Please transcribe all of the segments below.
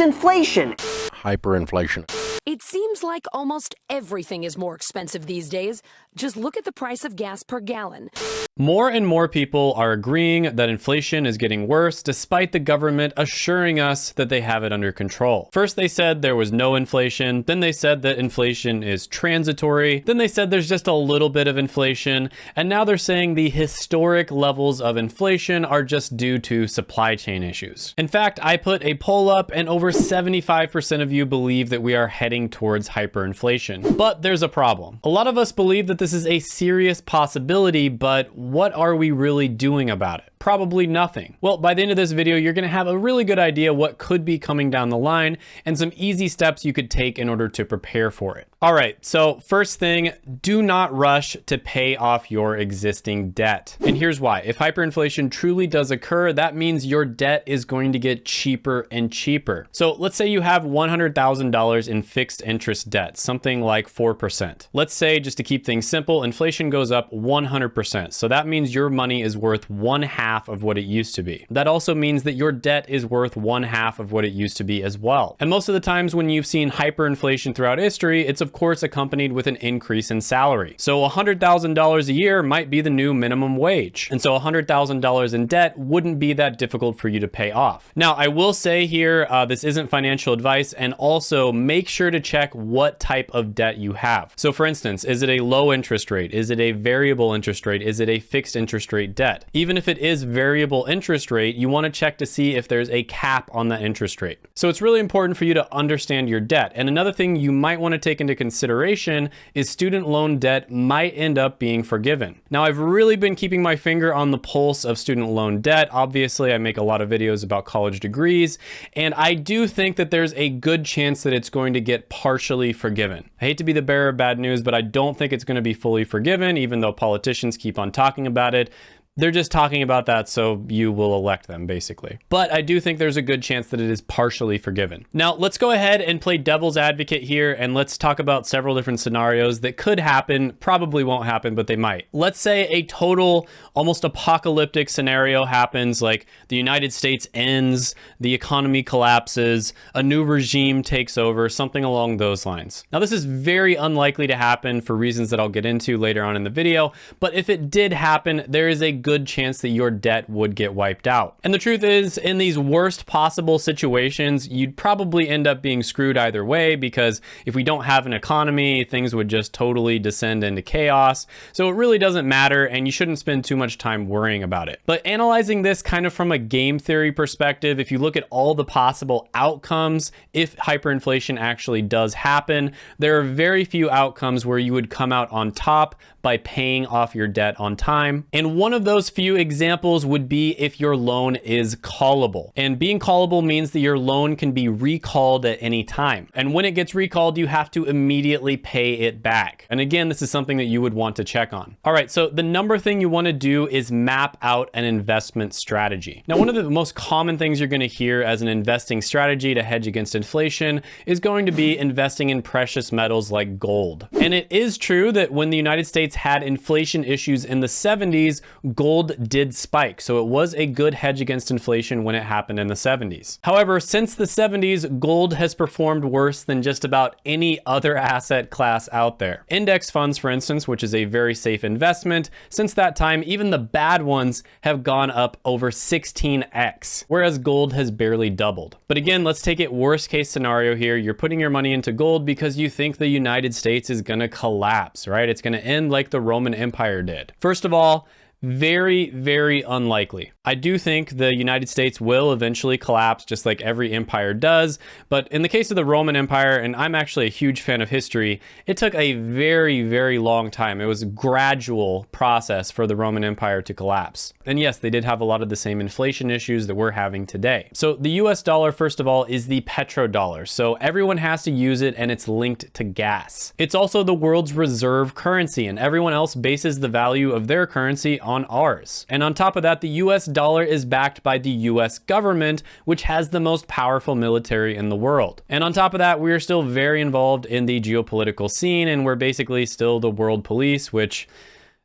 inflation. Hyperinflation. It seems like almost everything is more expensive these days. Just look at the price of gas per gallon. More and more people are agreeing that inflation is getting worse despite the government assuring us that they have it under control. First they said there was no inflation, then they said that inflation is transitory, then they said there's just a little bit of inflation, and now they're saying the historic levels of inflation are just due to supply chain issues. In fact, I put a poll up and over 75% of you believe that we are heading towards hyperinflation. But there's a problem. A lot of us believe that this is a serious possibility, but what are we really doing about it? Probably nothing. Well, by the end of this video, you're gonna have a really good idea what could be coming down the line and some easy steps you could take in order to prepare for it. All right, so first thing, do not rush to pay off your existing debt. And here's why. If hyperinflation truly does occur, that means your debt is going to get cheaper and cheaper. So let's say you have $100,000 in fixed interest debt, something like 4%. Let's say, just to keep things simple, inflation goes up 100%. So that means your money is worth one half of what it used to be. That also means that your debt is worth one half of what it used to be as well. And most of the times when you've seen hyperinflation throughout history, it's of course accompanied with an increase in salary. So $100,000 a year might be the new minimum wage. And so $100,000 in debt wouldn't be that difficult for you to pay off. Now, I will say here, uh, this isn't financial advice, and also make sure to check what type of debt you have. So for instance, is it a low interest rate? Is it a variable interest rate? Is it a fixed interest rate debt? Even if it is variable interest rate, you wanna check to see if there's a cap on that interest rate. So it's really important for you to understand your debt. And another thing you might wanna take into consideration is student loan debt might end up being forgiven. Now, I've really been keeping my finger on the pulse of student loan debt. Obviously, I make a lot of videos about college degrees, and I do think that there's a good chance that it's going to get partially forgiven. I hate to be the bearer of bad news, but I don't think it's going to be fully forgiven, even though politicians keep on talking about it. They're just talking about that so you will elect them, basically. But I do think there's a good chance that it is partially forgiven. Now, let's go ahead and play devil's advocate here, and let's talk about several different scenarios that could happen, probably won't happen, but they might. Let's say a total, almost apocalyptic scenario happens, like the United States ends, the economy collapses, a new regime takes over, something along those lines. Now, this is very unlikely to happen for reasons that I'll get into later on in the video, but if it did happen, there is a good chance that your debt would get wiped out. And the truth is, in these worst possible situations, you'd probably end up being screwed either way because if we don't have an economy, things would just totally descend into chaos. So it really doesn't matter and you shouldn't spend too much time worrying about it. But analyzing this kind of from a game theory perspective, if you look at all the possible outcomes, if hyperinflation actually does happen, there are very few outcomes where you would come out on top by paying off your debt on time. And one of those few examples would be if your loan is callable. And being callable means that your loan can be recalled at any time. And when it gets recalled, you have to immediately pay it back. And again, this is something that you would want to check on. All right, so the number thing you wanna do is map out an investment strategy. Now, one of the most common things you're gonna hear as an investing strategy to hedge against inflation is going to be investing in precious metals like gold. And it is true that when the United States States had inflation issues in the 70s, gold did spike. So it was a good hedge against inflation when it happened in the 70s. However, since the 70s, gold has performed worse than just about any other asset class out there. Index funds, for instance, which is a very safe investment, since that time, even the bad ones have gone up over 16x, whereas gold has barely doubled. But again, let's take it worst case scenario here. You're putting your money into gold because you think the United States is gonna collapse, right? It's gonna end like the Roman Empire did. First of all, very, very unlikely. I do think the United States will eventually collapse just like every empire does. But in the case of the Roman Empire, and I'm actually a huge fan of history, it took a very, very long time. It was a gradual process for the Roman Empire to collapse. And yes, they did have a lot of the same inflation issues that we're having today. So the US dollar, first of all, is the petrodollar. So everyone has to use it and it's linked to gas. It's also the world's reserve currency and everyone else bases the value of their currency on ours. And on top of that, the US dollar is backed by the US government, which has the most powerful military in the world. And on top of that, we are still very involved in the geopolitical scene and we're basically still the world police, which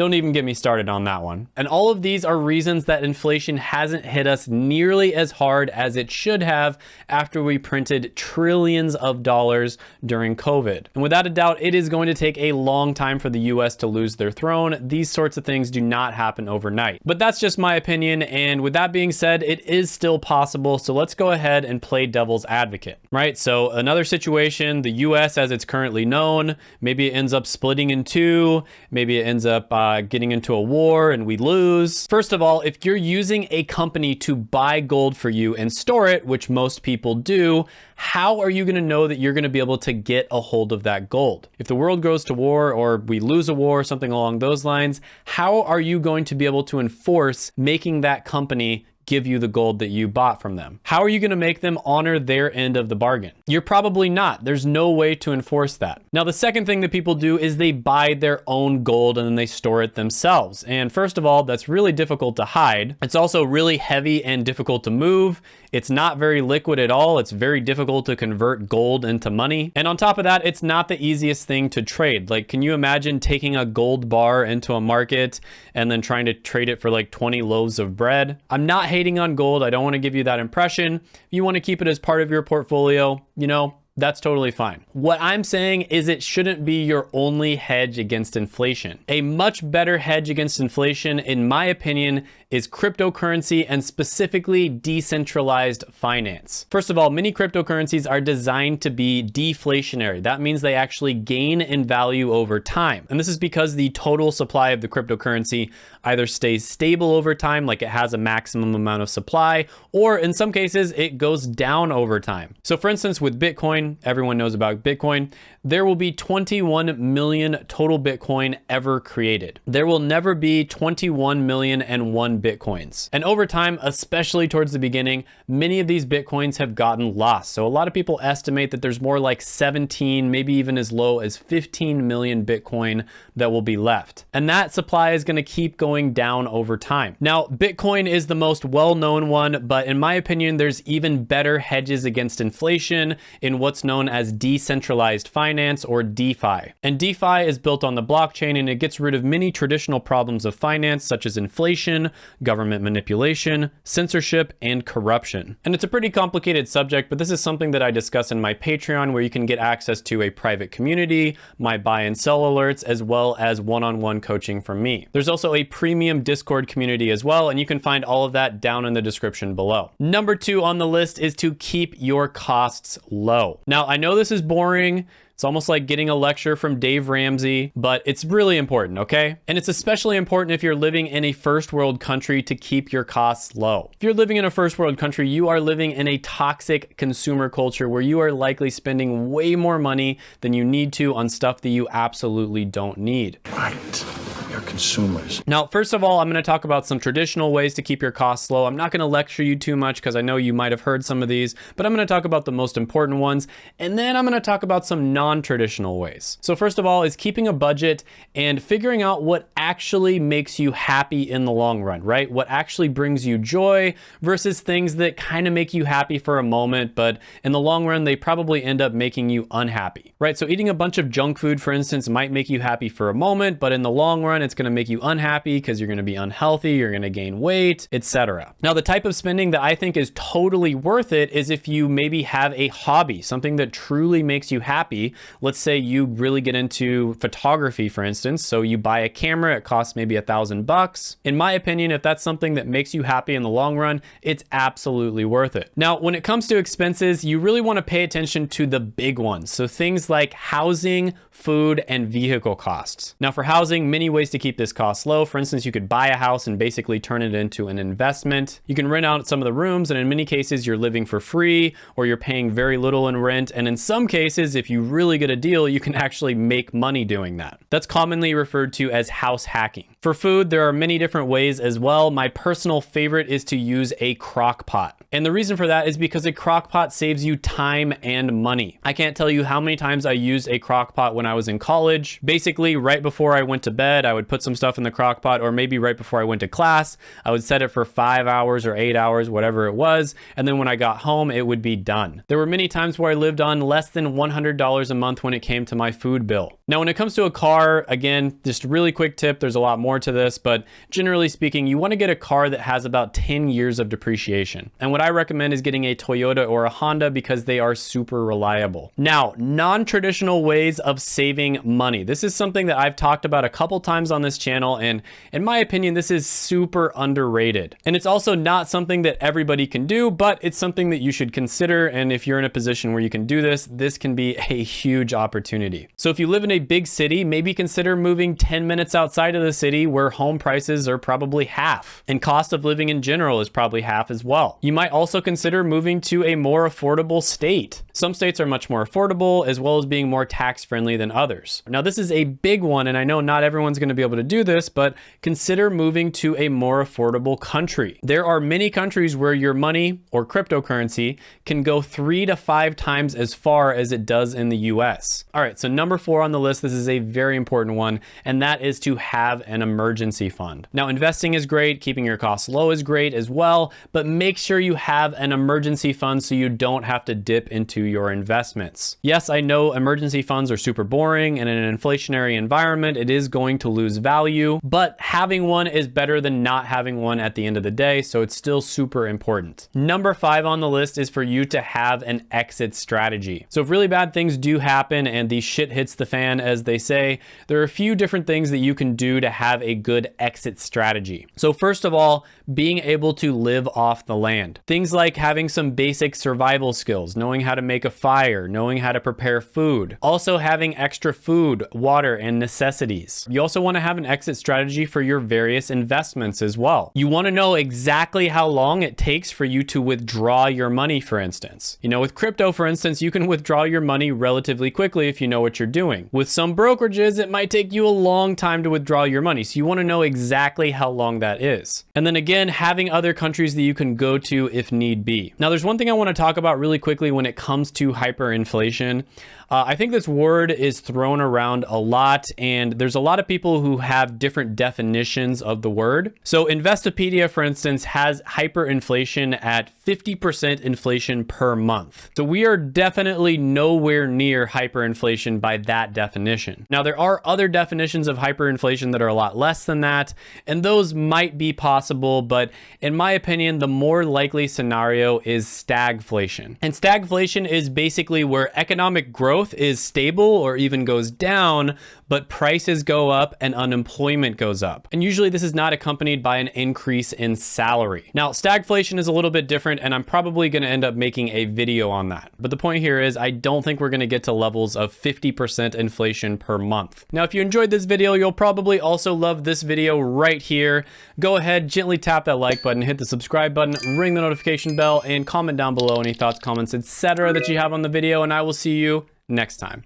Don't even get me started on that one. And all of these are reasons that inflation hasn't hit us nearly as hard as it should have after we printed trillions of dollars during COVID. And without a doubt, it is going to take a long time for the US to lose their throne. These sorts of things do not happen overnight. But that's just my opinion. And with that being said, it is still possible. So let's go ahead and play devil's advocate, right? So another situation, the US as it's currently known, maybe it ends up splitting in two, maybe it ends up uh, uh, getting into a war and we lose. First of all, if you're using a company to buy gold for you and store it, which most people do, how are you going to know that you're going to be able to get a hold of that gold? If the world goes to war or we lose a war, something along those lines, how are you going to be able to enforce making that company give you the gold that you bought from them? How are you going to make them honor their end of the bargain? You're probably not. There's no way to enforce that. Now, the second thing that people do is they buy their own gold and then they store it themselves. And first of all, that's really difficult to hide. It's also really heavy and difficult to move. It's not very liquid at all. It's very difficult to convert gold into money. And on top of that, it's not the easiest thing to trade. Like, can you imagine taking a gold bar into a market and then trying to trade it for like 20 loaves of bread? I'm not hating on gold. I don't want to give you that impression. If you want to keep it as part of your portfolio, you know, that's totally fine. What I'm saying is it shouldn't be your only hedge against inflation. A much better hedge against inflation, in my opinion, is cryptocurrency and specifically decentralized finance. First of all, many cryptocurrencies are designed to be deflationary. That means they actually gain in value over time. And this is because the total supply of the cryptocurrency either stays stable over time, like it has a maximum amount of supply, or in some cases, it goes down over time. So for instance, with Bitcoin, everyone knows about Bitcoin, there will be 21 million total Bitcoin ever created. There will never be 21 million and one Bitcoins. And over time, especially towards the beginning, many of these Bitcoins have gotten lost. So a lot of people estimate that there's more like 17, maybe even as low as 15 million Bitcoin that will be left. And that supply is gonna keep going down over time. Now, Bitcoin is the most well-known one, but in my opinion, there's even better hedges against inflation in what's known as decentralized finance or DeFi. And DeFi is built on the blockchain and it gets rid of many traditional problems of finance, such as inflation, government manipulation, censorship, and corruption. And it's a pretty complicated subject, but this is something that I discuss in my Patreon where you can get access to a private community, my buy and sell alerts, as well as one-on-one -on -one coaching from me. There's also a premium Discord community as well, and you can find all of that down in the description below. Number two on the list is to keep your costs low. Now, I know this is boring, it's almost like getting a lecture from Dave Ramsey, but it's really important, okay? And it's especially important if you're living in a first world country to keep your costs low. If you're living in a first world country, you are living in a toxic consumer culture where you are likely spending way more money than you need to on stuff that you absolutely don't need. Right consumers. Now, first of all, I'm going to talk about some traditional ways to keep your costs low. I'm not going to lecture you too much because I know you might have heard some of these, but I'm going to talk about the most important ones. And then I'm going to talk about some non-traditional ways. So first of all is keeping a budget and figuring out what actually makes you happy in the long run, right? What actually brings you joy versus things that kind of make you happy for a moment, but in the long run, they probably end up making you unhappy, right? So eating a bunch of junk food, for instance, might make you happy for a moment, but in the long run, it's going to make you unhappy because you're going to be unhealthy, you're going to gain weight, etc. Now, the type of spending that I think is totally worth it is if you maybe have a hobby, something that truly makes you happy. Let's say you really get into photography, for instance. So you buy a camera, it costs maybe a thousand bucks. In my opinion, if that's something that makes you happy in the long run, it's absolutely worth it. Now, when it comes to expenses, you really want to pay attention to the big ones. So things like housing, food, and vehicle costs. Now for housing, many ways to keep this cost low. For instance, you could buy a house and basically turn it into an investment. You can rent out some of the rooms and in many cases you're living for free or you're paying very little in rent. And in some cases, if you really get a deal, you can actually make money doing that. That's commonly referred to as house hacking. For food, there are many different ways as well. My personal favorite is to use a crock pot. And the reason for that is because a crock pot saves you time and money. I can't tell you how many times I used a crock pot when I was in college. Basically, right before I went to bed, I would put some stuff in the crock pot, or maybe right before I went to class, I would set it for five hours or eight hours, whatever it was. And then when I got home, it would be done. There were many times where I lived on less than $100 a month when it came to my food bill. Now, when it comes to a car, again, just a really quick tip, there's a lot more to this, but generally speaking, you wanna get a car that has about 10 years of depreciation. And what I recommend is getting a Toyota or a Honda because they are super reliable. Now, non-traditional ways of saving money. This is something that I've talked about a couple times on this channel, and in my opinion, this is super underrated. And it's also not something that everybody can do, but it's something that you should consider. And if you're in a position where you can do this, this can be a huge opportunity. So if you live in a big city, maybe consider moving 10 minutes outside of the city where home prices are probably half and cost of living in general is probably half as well. You might also consider moving to a more affordable state. Some states are much more affordable as well as being more tax friendly than others. Now this is a big one and I know not everyone's gonna be able to do this, but consider moving to a more affordable country. There are many countries where your money or cryptocurrency can go three to five times as far as it does in the US. All right, so number four on the list, this is a very important one, and that is to have an emergency fund. Now, investing is great, keeping your costs low is great as well, but make sure you have an emergency fund so you don't have to dip into your investments. Yes, I know emergency funds are super boring, and in an inflationary environment, it is going to lose value, but having one is better than not having one at the end of the day, so it's still super important. Number five on the list is for you to have an exit strategy. So if really bad things do happen and the shit hits the fan, as they say, there are a few different things that you can do to have a good exit strategy. So first of all, being able to live off the land. Things like having some basic survival skills, knowing how to make a fire, knowing how to prepare food. Also having extra food, water, and necessities. You also want to have an exit strategy for your various investments as well. You want to know exactly how long it takes for you to withdraw your money, for instance. You know, with crypto, for instance, you can withdraw your money relatively quickly if you know what you're doing. With some brokerages, it might take you a long time to withdraw your money. So you want to know exactly how long that is. And then again, having other countries that you can go to if need be. Now, there's one thing I want to talk about really quickly when it comes to hyperinflation. Uh, I think this word is thrown around a lot, and there's a lot of people who have different definitions of the word. So Investopedia, for instance, has hyperinflation at 50% inflation per month. So we are definitely nowhere near hyperinflation by that definition. Now, there are other definitions of hyperinflation that are a lot less than that, and those might be possible, but in my opinion, the more likely scenario is stagflation. And stagflation is basically where economic growth growth is stable or even goes down, but prices go up and unemployment goes up. And usually this is not accompanied by an increase in salary. Now, stagflation is a little bit different and I'm probably gonna end up making a video on that. But the point here is I don't think we're gonna get to levels of 50% inflation per month. Now, if you enjoyed this video, you'll probably also love this video right here. Go ahead, gently tap that like button, hit the subscribe button, ring the notification bell, and comment down below any thoughts, comments, etc. that you have on the video, and I will see you next time.